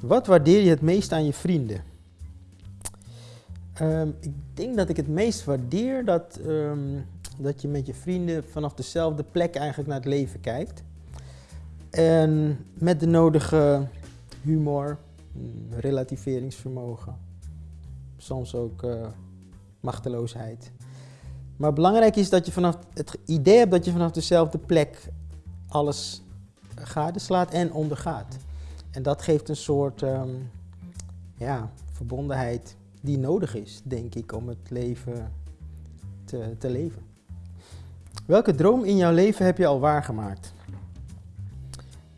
Wat waardeer je het meest aan je vrienden? Ehm, ik denk dat ik het meest waardeer dat, ehm, dat je met je vrienden vanaf dezelfde plek eigenlijk naar het leven kijkt. En met de nodige humor, mm, relativeringsvermogen, soms ook uh, machteloosheid. Maar belangrijk is dat je vanaf het idee hebt dat je vanaf dezelfde plek alles gadeslaat en ondergaat. En dat geeft een soort um, ja, verbondenheid die nodig is, denk ik, om het leven te, te leven. Welke droom in jouw leven heb je al waargemaakt?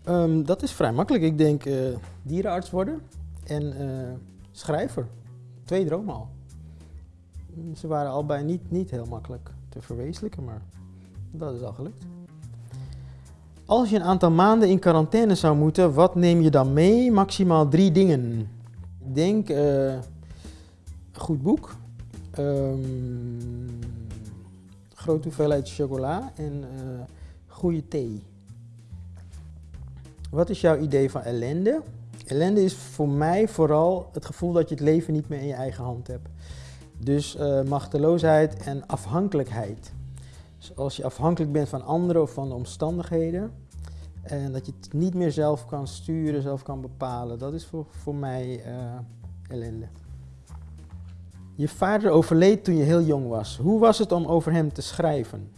Um, dat is vrij makkelijk. Ik denk uh, dierenarts worden en uh, schrijver. Twee dromen al. Ze waren allebei niet, niet heel makkelijk te verwezenlijken, maar dat is al gelukt. Als je een aantal maanden in quarantaine zou moeten, wat neem je dan mee? Maximaal drie dingen. Ik denk uh, een goed boek, um, grote hoeveelheid chocola en uh, goede thee. Wat is jouw idee van ellende? Ellende is voor mij vooral het gevoel dat je het leven niet meer in je eigen hand hebt. Dus uh, machteloosheid en afhankelijkheid. Dus als je afhankelijk bent van anderen of van de omstandigheden en dat je het niet meer zelf kan sturen, zelf kan bepalen, dat is voor, voor mij uh, ellende. Je vader overleed toen je heel jong was. Hoe was het om over hem te schrijven?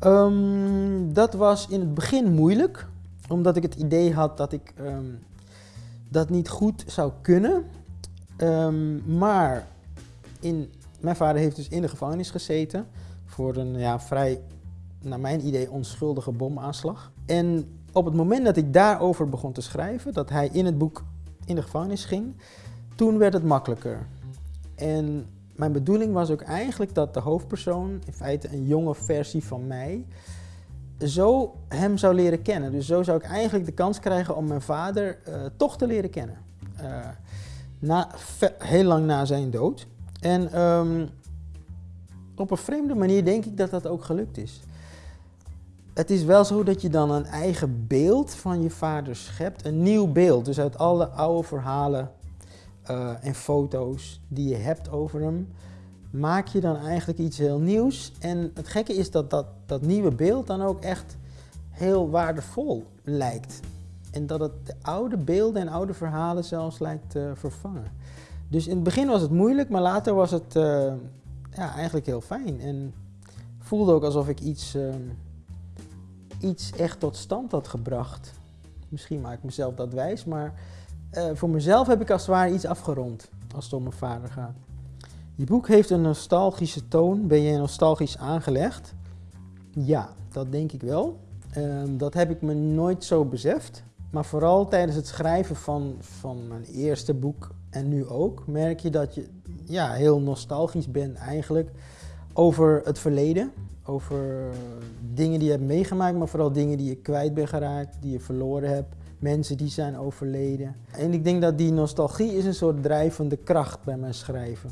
Um, dat was in het begin moeilijk, omdat ik het idee had dat ik um, dat niet goed zou kunnen. Um, maar in, mijn vader heeft dus in de gevangenis gezeten voor een ja, vrij, naar mijn idee, onschuldige bomaanslag. En op het moment dat ik daarover begon te schrijven, dat hij in het boek in de gevangenis ging, toen werd het makkelijker. En mijn bedoeling was ook eigenlijk dat de hoofdpersoon, in feite een jonge versie van mij, zo hem zou leren kennen. Dus zo zou ik eigenlijk de kans krijgen om mijn vader uh, toch te leren kennen. Uh, na, heel lang na zijn dood. En um, op een vreemde manier denk ik dat dat ook gelukt is. Het is wel zo dat je dan een eigen beeld van je vader schept. Een nieuw beeld. Dus uit alle oude verhalen uh, en foto's die je hebt over hem, maak je dan eigenlijk iets heel nieuws. En het gekke is dat dat, dat nieuwe beeld dan ook echt heel waardevol lijkt. En dat het de oude beelden en oude verhalen zelfs lijkt te vervangen. Dus in het begin was het moeilijk, maar later was het uh, ja, eigenlijk heel fijn. En voelde ook alsof ik iets, uh, iets echt tot stand had gebracht. Misschien maak ik mezelf dat wijs, maar uh, voor mezelf heb ik als het ware iets afgerond als het om mijn vader gaat. Je boek heeft een nostalgische toon. Ben je nostalgisch aangelegd? Ja, dat denk ik wel. Ehm, dat heb ik me nooit zo beseft. Maar vooral tijdens het schrijven van, van mijn eerste boek en nu ook, merk je dat je ja, heel nostalgisch bent eigenlijk over het verleden. Over dingen die je hebt meegemaakt, maar vooral dingen die je kwijt bent geraakt, die je verloren hebt. Mensen die zijn overleden. En ik denk dat die nostalgie is een soort drijvende kracht bij mijn schrijven.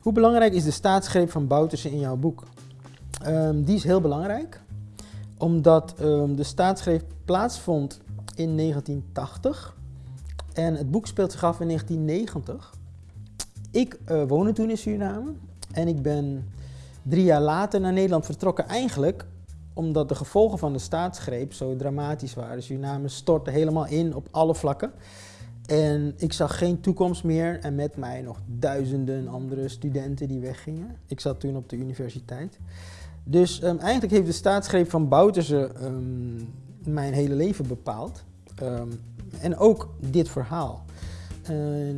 Hoe belangrijk is de staatsgreep van Bouterse in jouw boek? Um, die is heel belangrijk, omdat um, de staatsgreep plaatsvond in 1980 en het boek speelt zich af in 1990. Ik uh, woonde toen in Suriname en ik ben drie jaar later naar Nederland vertrokken. Eigenlijk omdat de gevolgen van de staatsgreep zo dramatisch waren. Suriname stortte helemaal in op alle vlakken. En ik zag geen toekomst meer en met mij nog duizenden andere studenten die weggingen. Ik zat toen op de universiteit. Dus um, eigenlijk heeft de staatsgreep van Bouterse um, mijn hele leven bepaald. Um, en ook dit verhaal.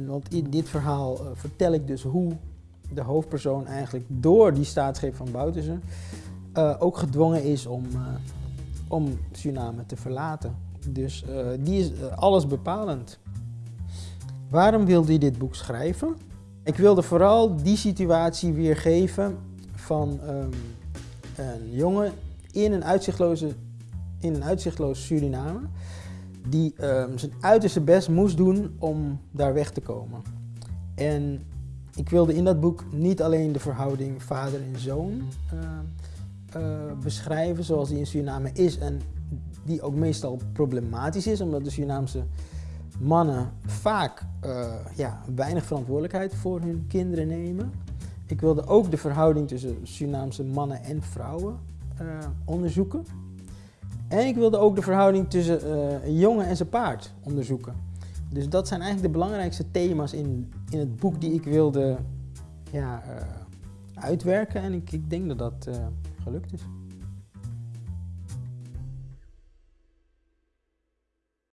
Want in dit verhaal uh, vertel ik dus hoe de hoofdpersoon eigenlijk door die staatsgreep van Bouterse uh, ook gedwongen is om, om Suriname te verlaten. Dus die is alles bepalend. Waarom wilde je dit boek schrijven? Ik wilde vooral die situatie weergeven van um, een jongen in een uitzichtloze, in een uitzichtloos Suriname die um, zijn uiterste best moest doen om daar weg te komen. En ik wilde in dat boek niet alleen de verhouding vader en zoon uh, uh, beschrijven zoals die in Suriname is en die ook meestal problematisch is, omdat de Surinaamse mannen vaak eh, ja, weinig verantwoordelijkheid voor hun kinderen nemen. Ik wilde ook de verhouding tussen Surinaamse mannen en vrouwen eh, onderzoeken. En ik wilde ook de verhouding tussen eh, een jongen en zijn paard onderzoeken. Dus dat zijn eigenlijk de belangrijkste thema's in, in het boek die ik wilde ja, uitwerken. En ik, ik denk dat dat gelukt is.